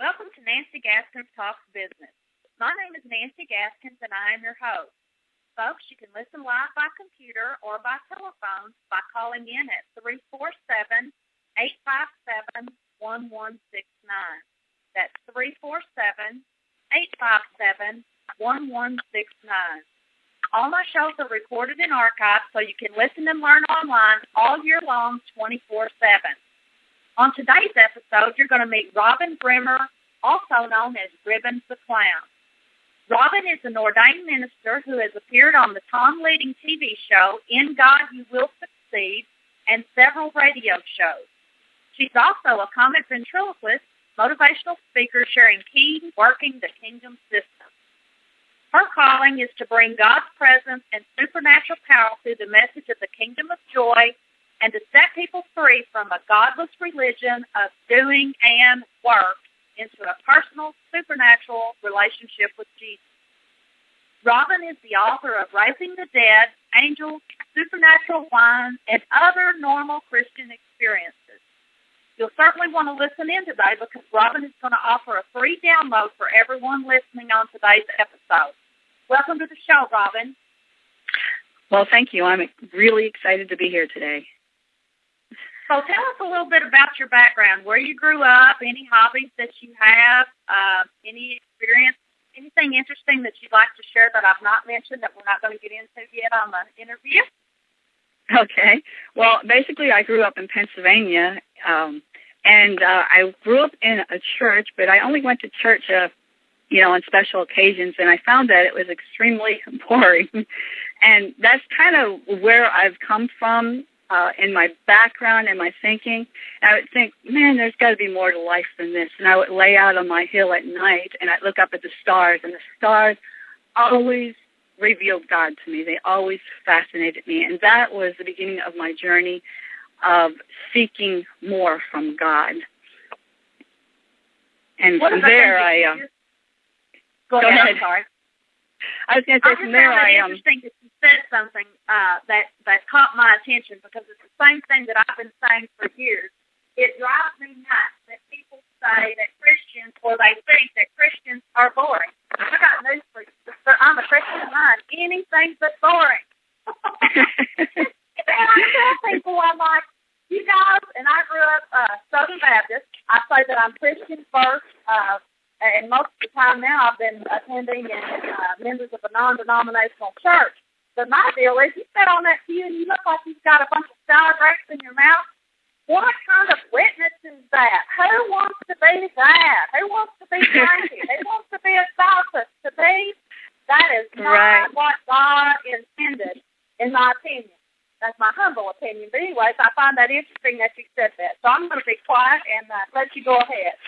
Welcome to Nancy Gaskins Talks Business. My name is Nancy Gaskins and I am your host. Folks, you can listen live by computer or by telephone by calling in at 347 857 1169. That's 347 857 1169. All my shows are recorded and archived so you can listen and learn online all year long 24 7. On today's episode, you're going to meet Robin Bremer, also known as Ribbons the Clown. Robin is an ordained minister who has appeared on the Tom Leading TV show In God You Will Succeed and several radio shows. She's also a comic ventriloquist, motivational speaker sharing key working the kingdom system. Her calling is to bring God's presence and supernatural power through the message of the kingdom of joy and to set people free from a godless religion of doing and work into a personal, supernatural relationship with Jesus. Robin is the author of Raising the Dead, Angels, Supernatural Wine, and Other Normal Christian Experiences. You'll certainly want to listen in today because Robin is going to offer a free download for everyone listening on today's episode. Welcome to the show, Robin. Well, thank you. I'm really excited to be here today. So tell us a little bit about your background, where you grew up, any hobbies that you have, uh, any experience, anything interesting that you'd like to share that I've not mentioned that we're not going to get into yet on the interview. Okay. Well, basically, I grew up in Pennsylvania, um, and uh, I grew up in a church, but I only went to church, uh, you know, on special occasions, and I found that it was extremely boring. and that's kind of where I've come from uh, in my background and my thinking. And I would think, man, there's got to be more to life than this. And I would lay out on my hill at night and I'd look up at the stars, and the stars always revealed God to me. They always fascinated me. And that was the beginning of my journey of seeking more from God. And what from there, I. Uh, go, go ahead. ahead. Sorry. I was going to say from there, I am. Um, interesting that you said something uh, that that caught my attention because it's the same thing that I've been saying for years. It drives me nuts that people say that Christians or they think that Christians are boring. I got news for you. I'm a Christian mind. Anything but boring. and I tell people, I'm like, you guys, and I grew up uh, Southern Baptist. I say that I'm Christian first. Uh, and most of the time now I've been attending and uh, members of a non-denominational church. But my deal is, you sit on that pew and you look like you've got a bunch of sour grapes in your mouth. What kind of witness is that? Who wants to be that? Who wants to be cranky? Who wants to be a sophist? To be that is not right. what God intended, in my opinion. That's my humble opinion. But anyways, I find that interesting that you said that. So I'm going to be quiet and uh, let you go ahead.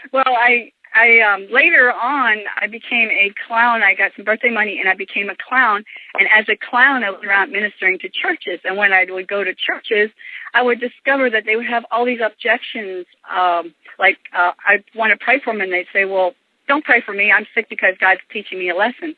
well, I I um later on I became a clown. I got some birthday money and I became a clown. And as a clown, I was around ministering to churches. And when I would go to churches, I would discover that they would have all these objections. Um, like uh, I want to pray for them, and they'd say, "Well, don't pray for me. I'm sick because God's teaching me a lesson."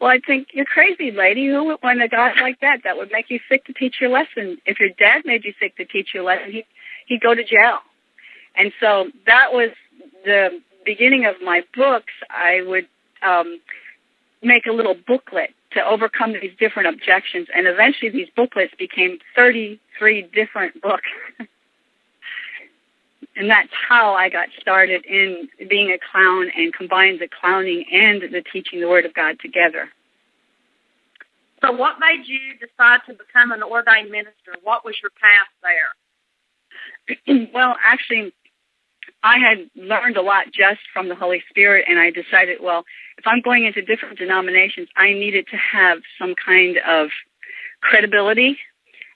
Well, I think you're crazy, lady. Who would want a God like that? That would make you sick to teach your lesson. If your dad made you sick to teach your lesson, he he'd go to jail. And so that was the beginning of my books, I would um, make a little booklet to overcome these different objections, and eventually these booklets became 33 different books. and that's how I got started in being a clown and combined the clowning and the teaching the Word of God together. So, what made you decide to become an ordained minister? What was your path there? well, actually, I had learned a lot just from the Holy Spirit, and I decided, well, if I'm going into different denominations, I needed to have some kind of credibility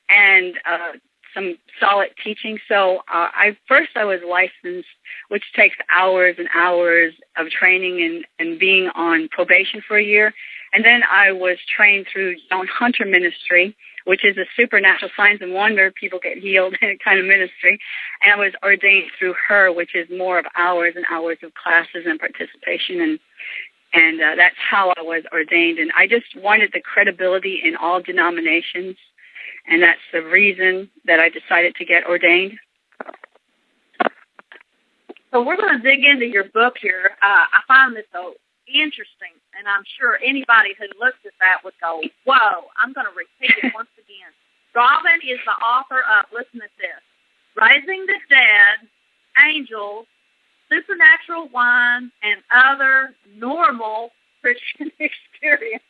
and uh, some solid teaching. So uh, I first I was licensed, which takes hours and hours of training and, and being on probation for a year. And then I was trained through Joan Hunter Ministry, which is a supernatural signs and wonder, people get healed kind of ministry. And I was ordained through her, which is more of hours and hours of classes and participation and and uh, that's how I was ordained. And I just wanted the credibility in all denominations, and that's the reason that I decided to get ordained. So we're going to dig into your book here. Uh, I find this so interesting, and I'm sure anybody who looks at that would go, whoa, I'm going to repeat it once again. Robin is the author of, listen to this, Raising the Dead, Angels, Supernatural Wine, and Other Normal Christian Experience.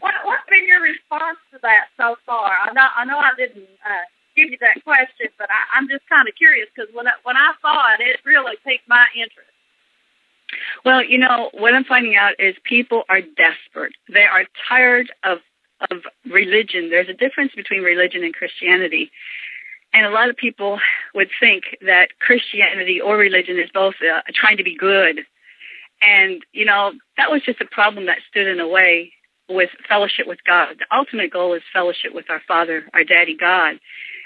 what, what's been your response to that so far? I know I know I didn't uh, give you that question, but I, I'm just kind of curious because when I, when I saw it, it really piqued my interest. Well, you know what I'm finding out is people are desperate. They are tired of of religion. There's a difference between religion and Christianity. And a lot of people would think that Christianity or religion is both uh, trying to be good. And, you know, that was just a problem that stood in the way with fellowship with God. The ultimate goal is fellowship with our Father, our Daddy God.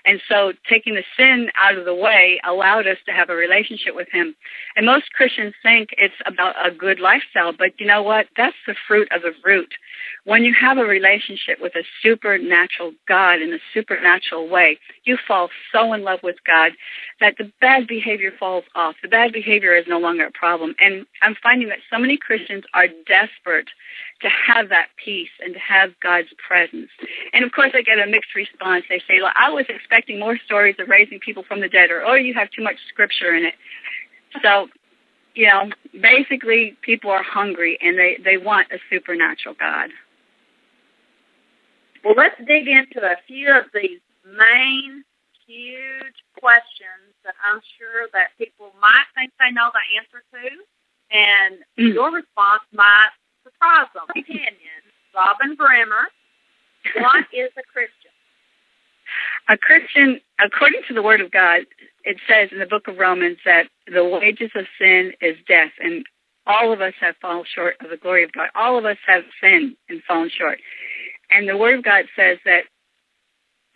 And so taking the sin out of the way allowed us to have a relationship with Him. And most Christians think it's about a good lifestyle, but you know what? That's the fruit of the root. When you have a relationship with a supernatural God in a supernatural way, you fall so in love with God that the bad behavior falls off. The bad behavior is no longer a problem. And I'm finding that so many Christians are desperate to have that peace and to have God's presence. And of course, I get a mixed response. They say, well, I was expecting more stories of raising people from the dead, or, oh, you have too much scripture in it. So, you know, basically, people are hungry and they, they want a supernatural God. Well, let's dig into a few of these main, huge questions that I'm sure that people might think they know the answer to, and mm. your response might surprise them. Opinion, Robin Bremer, what is a Christian? A Christian, according to the Word of God, it says in the book of Romans that the wages of sin is death, and all of us have fallen short of the glory of God. All of us have sinned and fallen short. And the Word of God says that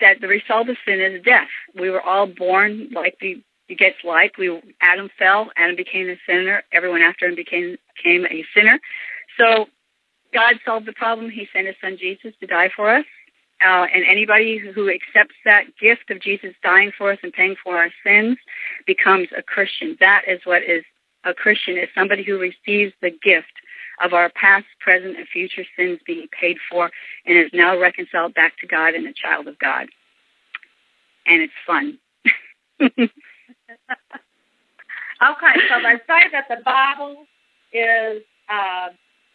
that the result of sin is death. We were all born like the gets like we Adam fell, Adam became a sinner, everyone after him became became a sinner. So God solved the problem. He sent his son Jesus to die for us. Uh, and anybody who accepts that gift of Jesus dying for us and paying for our sins becomes a Christian. That is what is a Christian is somebody who receives the gift of our past, present, and future sins being paid for and is now reconciled back to God and a child of God. And it's fun. okay, so they say that the Bible is uh,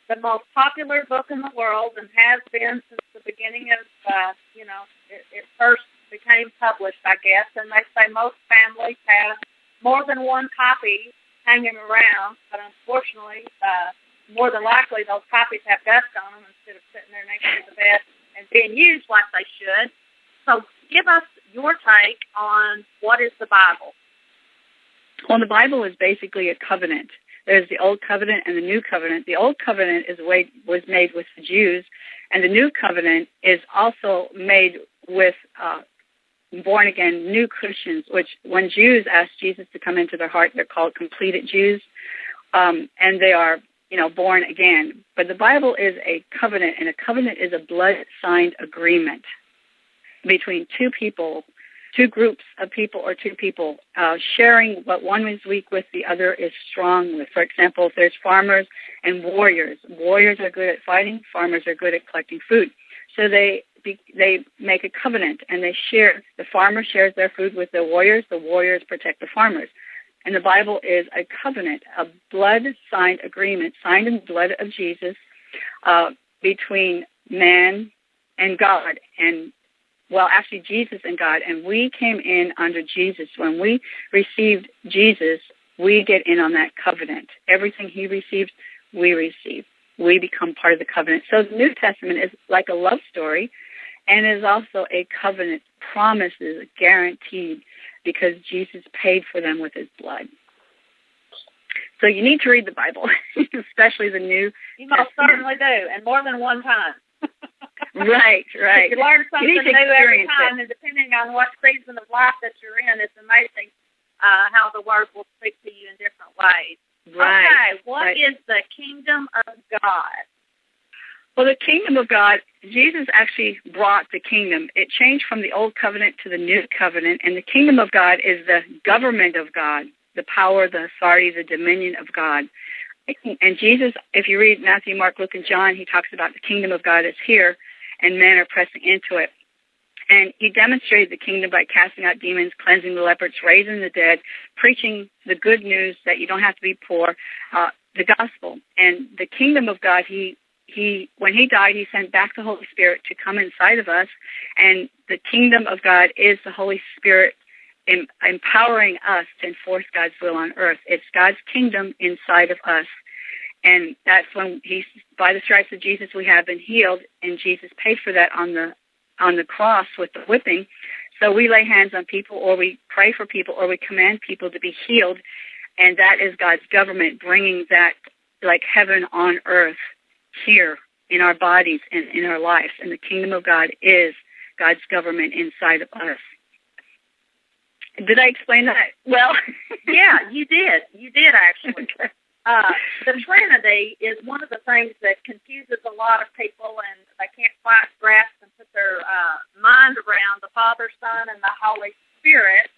the most popular book in the world and has been since the beginning of, uh, you know, it, it first became published, I guess. And they say most families have more than one copy hanging around, but unfortunately, uh, more than likely those copies have dust on them instead of sitting there next to the bed and being used like they should. So give us your take on what is the Bible. Well, the Bible is basically a covenant. There's the Old Covenant and the New Covenant. The Old Covenant is way, was made with the Jews, and the New Covenant is also made with uh, born again new Christians. Which, when Jews ask Jesus to come into their heart, they're called completed Jews, um, and they are, you know, born again. But the Bible is a covenant, and a covenant is a blood signed agreement between two people two groups of people or two people uh, sharing what one is weak with, the other is strong with. For example, if there's farmers and warriors, warriors are good at fighting, farmers are good at collecting food. So they they make a covenant and they share. The farmer shares their food with the warriors. The warriors protect the farmers. And the Bible is a covenant, a blood signed agreement, signed in the blood of Jesus, uh, between man and God. And well, actually Jesus and God, and we came in under Jesus. When we received Jesus, we get in on that covenant. Everything he received, we receive. We become part of the covenant. So the New Testament is like a love story and is also a covenant promises guaranteed because Jesus paid for them with his blood. So you need to read the Bible, especially the New. You most certainly do, and more than one time. Right, right. You learn something you new every time, it. and depending on what season of life that you're in, it's amazing uh, how the Word will speak to you in different ways. Right. Okay, what right. is the kingdom of God? Well, the kingdom of God, Jesus actually brought the kingdom. It changed from the old covenant to the new covenant, and the kingdom of God is the government of God. the power, the authority, the dominion of God. And Jesus, if you read Matthew, Mark, Luke, and John, he talks about the kingdom of God is here and men are pressing into it. And he demonstrated the kingdom by casting out demons, cleansing the lepers, raising the dead, preaching the good news that you don't have to be poor, uh, the gospel. And the kingdom of God, he he when he died he sent back the holy spirit to come inside of us and the kingdom of god is the holy spirit em- empowering us to enforce god's will on earth it's god's kingdom inside of us and that's when he by the stripes of jesus we have been healed and jesus paid for that on the on the cross with the whipping so we lay hands on people or we pray for people or we command people to be healed and that is god's government bringing that like heaven on earth here in our bodies and in our lives. And the kingdom of God is God's government inside of us. Did I explain that well? yeah, you did. You did actually. Uh, the Trinity is one of the things that confuses a lot of people, and they can't quite grasp and put their uh, mind around the Father, Son, and the Holy Spirit.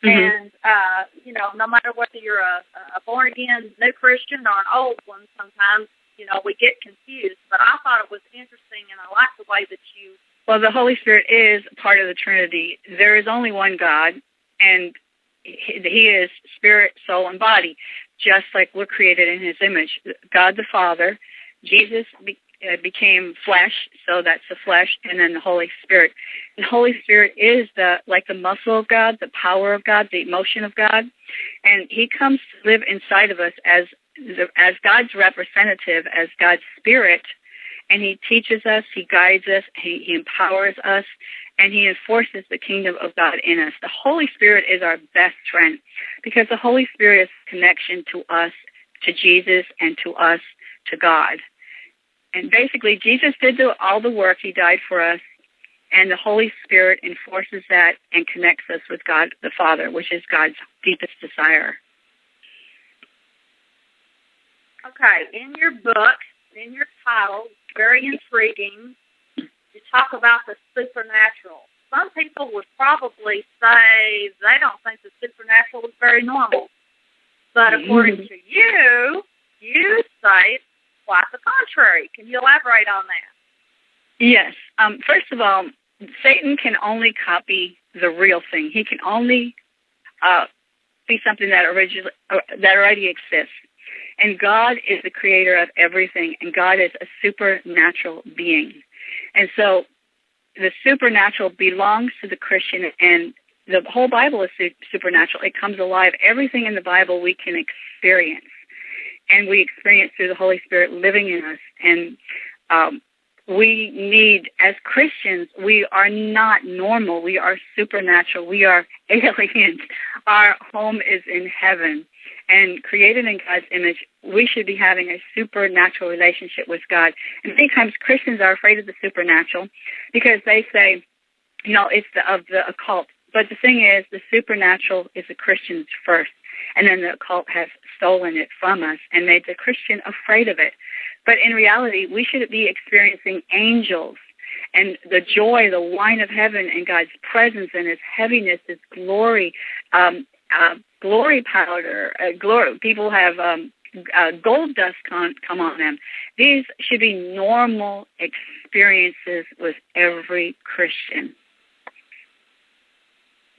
Mm-hmm. And uh, you know, no matter whether you're a, a born again new Christian or an old one, sometimes you know, we get confused. But I thought it was interesting, and I like the way that you. Well, the Holy Spirit is part of the Trinity. There is only one God, and He is spirit, soul, and body, just like we're created in His image. God the Father, Jesus be, uh, became flesh, so that's the flesh, and then the Holy Spirit. The Holy Spirit is the like the muscle of God, the power of God, the emotion of God, and He comes to live inside of us as as God's representative, as God's spirit, and he teaches us, he guides us, he, he empowers us, and he enforces the kingdom of God in us. The Holy Spirit is our best friend because the Holy Spirit is connection to us, to Jesus, and to us, to God. And basically, Jesus did do all the work. He died for us. And the Holy Spirit enforces that and connects us with God the Father, which is God's deepest desire. Okay, in your book, in your title, very intriguing, talk about the supernatural. Some people would probably say they don't think the supernatural is very normal. But according mm-hmm. to you, you say quite the contrary. Can you elaborate on that? Yes. Um, first of all, Satan can only copy the real thing. He can only uh, be something that originally uh, that already exists. And God is the creator of everything, and God is a supernatural being. And so the supernatural belongs to the Christian, and the whole Bible is su- supernatural. It comes alive. Everything in the Bible we can experience, and we experience through the Holy Spirit living in us. And um, we need, as Christians, we are not normal. We are supernatural. We are aliens. Our home is in heaven and created in God's image, we should be having a supernatural relationship with God. And many times Christians are afraid of the supernatural because they say, you know, it's the, of the occult. But the thing is, the supernatural is the Christians first, and then the occult has stolen it from us and made the Christian afraid of it. But in reality, we should be experiencing angels and the joy, the wine of heaven, and God's presence and His heaviness, His glory, um, uh, glory powder. Uh, glory. People have um, uh, gold dust come, come on them. These should be normal experiences with every Christian.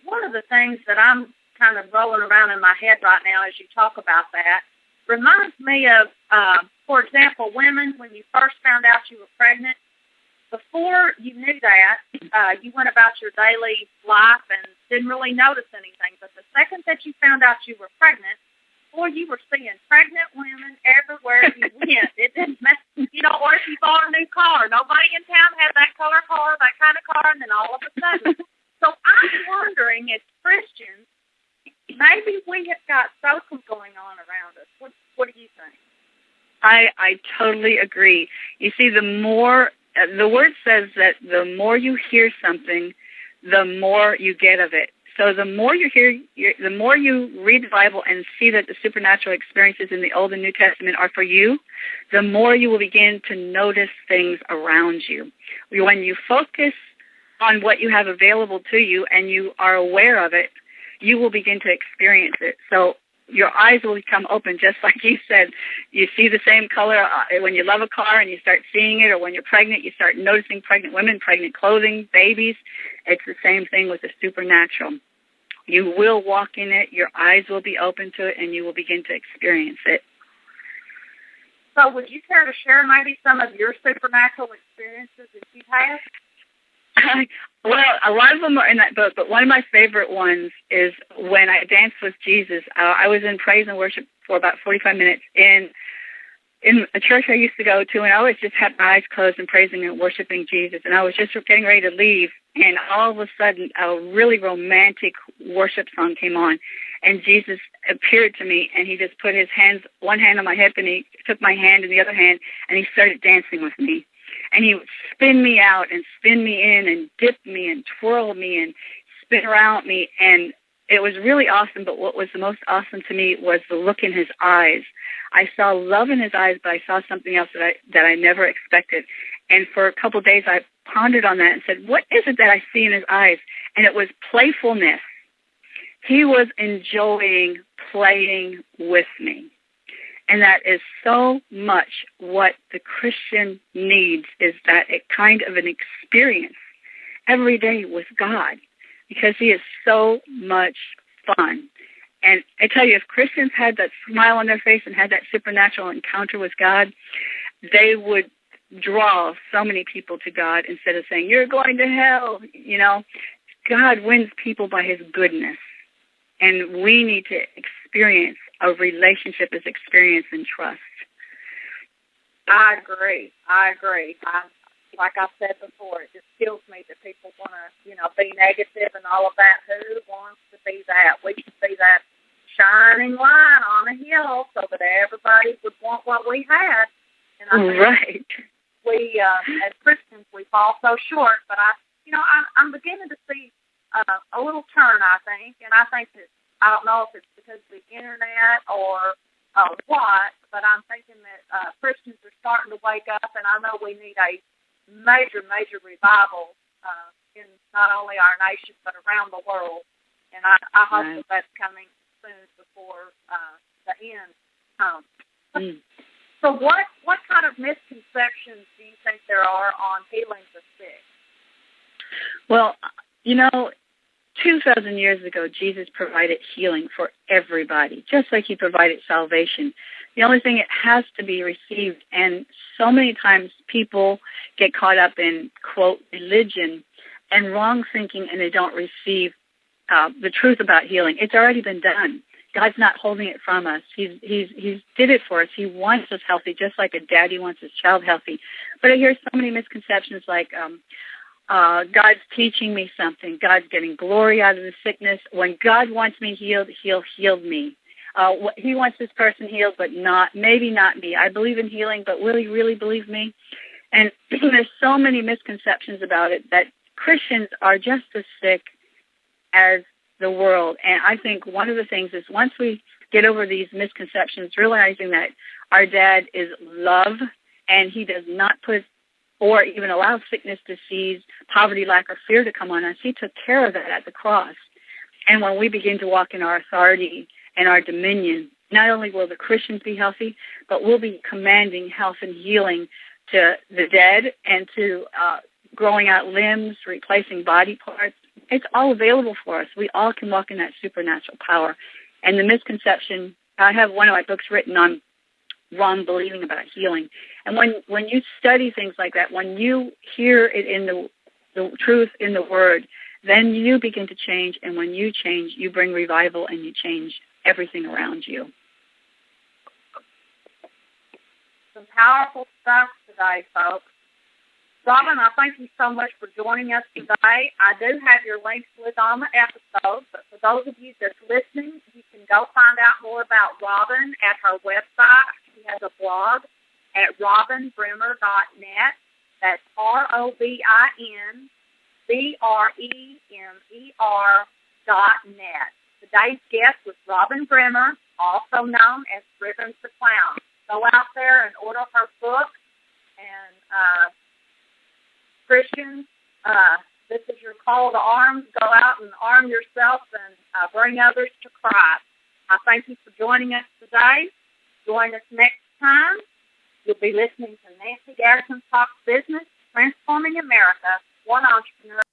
One of the things that I'm kind of rolling around in my head right now as you talk about that reminds me of, uh, for example, women when you first found out you were pregnant before you knew that, uh, you went about your daily life and didn't really notice anything. But the second that you found out you were pregnant, boy, you were seeing pregnant women everywhere you went. It didn't mess, you know, or if you bought a new car, nobody in town had that color car, that kind of car, and then all of a sudden. so I'm wondering, as Christians, maybe we have got something going on around us. What, what do you think? I I totally agree. You see, the more uh, the word says that the more you hear something, the more you get of it. So the more you hear, the more you read the Bible and see that the supernatural experiences in the Old and New Testament are for you, the more you will begin to notice things around you. When you focus on what you have available to you and you are aware of it, you will begin to experience it. So your eyes will become open, just like you said. You see the same color uh, when you love a car and you start seeing it, or when you're pregnant, you start noticing pregnant women, pregnant clothing, babies. It's the same thing with the supernatural. You will walk in it, your eyes will be open to it, and you will begin to experience it. So, would you care to share maybe some of your supernatural experiences that you've had? well, a lot of them are in that book, but one of my favorite ones is when I danced with Jesus. Uh, I was in praise and worship for about 45 minutes in in a church I used to go to, and I always just had my eyes closed and praising and worshiping Jesus. And I was just getting ready to leave, and all of a sudden, a really romantic worship song came on, and Jesus appeared to me, and he just put his hands, one hand on my hip, and he took my hand in the other hand, and he started dancing with me and he would spin me out and spin me in and dip me and twirl me and spin around me. And it was really awesome. But what was the most awesome to me was the look in his eyes. I saw love in his eyes but i saw something else that i that i never expected. And for a couple of days i pondered on that and said what is it that i see in his eyes? And it was playfulness. He was enjoying playing with me and that is so much what the Christian needs is that a kind of an experience every day with God because he is so much fun. And I tell you, if Christians had that smile on their face and had that supernatural encounter with God, they would draw so many people to God instead of saying, you're going to hell. You know, God wins people by his goodness. And we need to experience a relationship is experience and trust. I agree. I agree. I, like I said before, it just kills me that people want to, you know, be negative and all of that. Who wants to be that? We should be that shining light on a hill so that everybody would want what we had. And I think right. We, uh, as Christians, we fall so short. But I, you know, I, I'm beginning to see uh, a little turn. I think, and I think that I don't know if it's because of the internet or uh, what, but I'm thinking that uh, Christians are starting to wake up, and I know we need a major, major revival uh, in not only our nation but around the world. And I, I hope right. that that's coming soon before uh, the end comes. Mm. So, what what kind of misconceptions do you think there are on healing the sick? Well, you know, 2,000 years ago, Jesus provided healing for everybody, just like he provided salvation. The only thing it has to be received, and so many times people get caught up in, quote, religion and wrong thinking and they don't receive uh, the truth about healing. It's already been done. God's not holding it from us. He's he's he's did it for us. He wants us healthy, just like a daddy wants his child healthy. But I hear so many misconceptions like, um, uh, God's teaching me something. God's getting glory out of the sickness. When God wants me healed, He'll heal me. Uh, he wants this person healed, but not, maybe not me. I believe in healing, but will He really believe me? And there's so many misconceptions about it that Christians are just as sick as the world. And I think one of the things is once we get over these misconceptions, realizing that our dad is love and he does not put or even allow sickness, disease, poverty, lack, or fear to come on us. He took care of that at the cross. And when we begin to walk in our authority and our dominion, not only will the Christians be healthy, but we'll be commanding health and healing to the dead and to uh, growing out limbs, replacing body parts. It's all available for us. We all can walk in that supernatural power. And the misconception, I have one of my books written on wrong believing about healing. And when when you study things like that, when you hear it in the the truth in the word, then you begin to change. And when you change, you bring revival and you change everything around you. Some powerful stuff today, folks. Robin, I thank you so much for joining us today. I do have your links with on the episode, but for those of you that's listening, you can go find out more about Robin at her website She has a blog at robinbremer.net. That's R-O-B-I-N B-R-E-M-E-R dot net. Today's guest was Robin Bremer, also known as Ribbons the Clown. Go out there and order her book. And uh, Christians, uh, This is your call to arms. Go out and arm yourself and uh, bring others to Christ. I thank you for joining us today. Join us next time. You'll be listening to Nancy Gaskins Talk Business, Transforming America, one entrepreneur